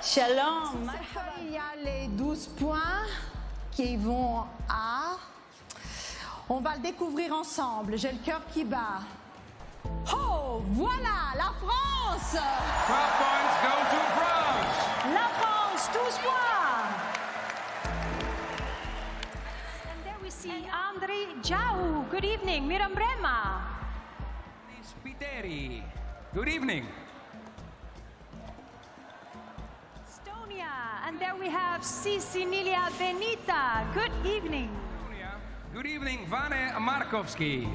Shalom. Il y a les 12 points qui vont à... On va le découvrir ensemble. J'ai le cœur qui bat. Oh, voilà, la France 12 points go to France. La France, 12 points And there we see Andrei Jau. Good evening, Miram Brema. Spiteri. Good evening. Estonia. And there we have Cecilia Benita. Good evening. Good evening, Vane Markovski.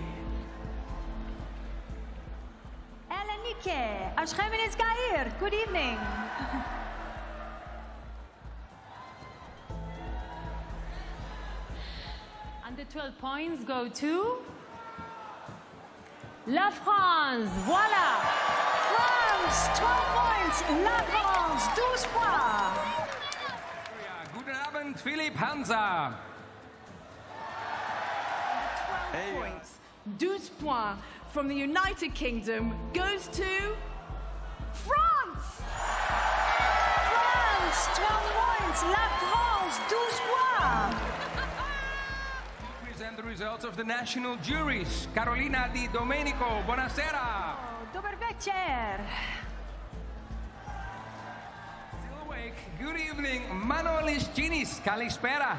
Elenike. Ashkhemenes Gair. Good evening. And the 12 points go to La France. Voilà. France, 12 points. La France, 12 points. Guten Abend, Philipp Hansa. 12 points. 12 points from the United Kingdom goes to France. France, 12 points. La France, 12 points. Present the results of the national juries. Carolina Di Domenico, buonasera. Oh, Dober večer. Still awake. Good evening, Manolis Ginis, kalispera.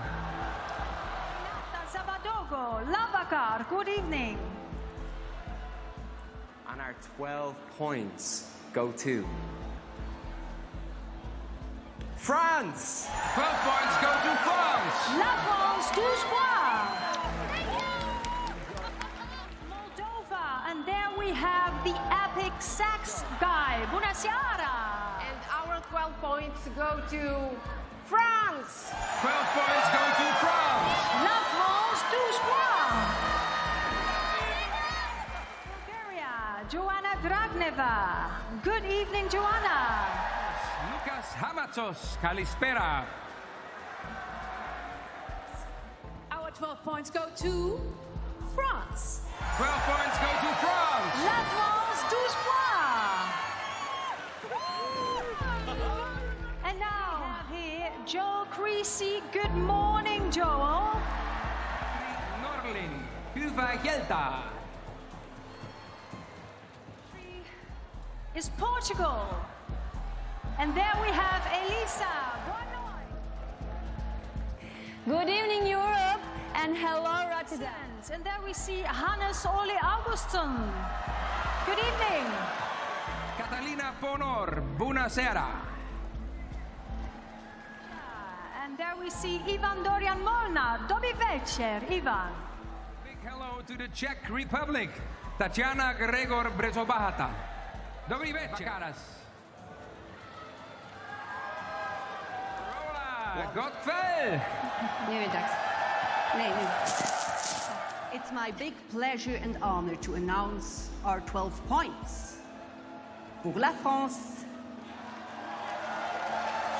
Renata Savadogo. Labakar. Good evening. And our 12 points go to France. 12 points go to France. La France, 12 points. The epic sax guy. Bunasiara. And our 12 points go to France. 12 points go to France. La France, 12 points. Bulgaria. Joanna Dragneva. Good evening, Joanna. Loukas Hamatsos, kalispera. Our 12 points go to France. 12 points go to France. La France, 12 points. And now here Joel Creasey. Good morning, Joel. Norlin, Hyvä Gelta. Is Portugal. And there we have Elisa. Good evening, Europe, and hello, Rotterdam. And there we see Hannes Ole Augustin. Good evening. Catalina Ponor, buonasera. And there we see Ivan Dorian Molnar. Dobry večer, Ivan. Big hello to the Czech Republic, Tatiana Gregor Brzobohatá. Dobrý večer. Vakaras. Rola, Gottfried. Nee, weer dat. Nee, nee. It's my big pleasure and honor to announce our 12 points. Pour la France.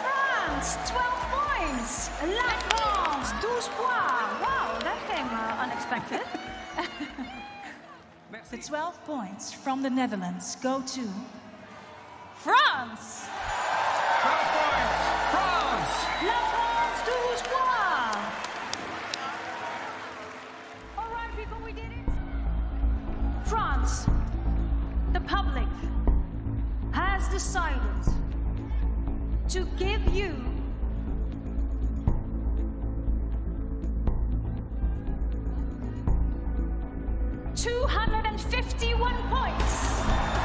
France, 12 points. La France, 12 points. Wow, that came uh, unexpected. The 12 points from the Netherlands go to France. People, we did it. France, the public, has decided to give you two hundred and fifty-one points.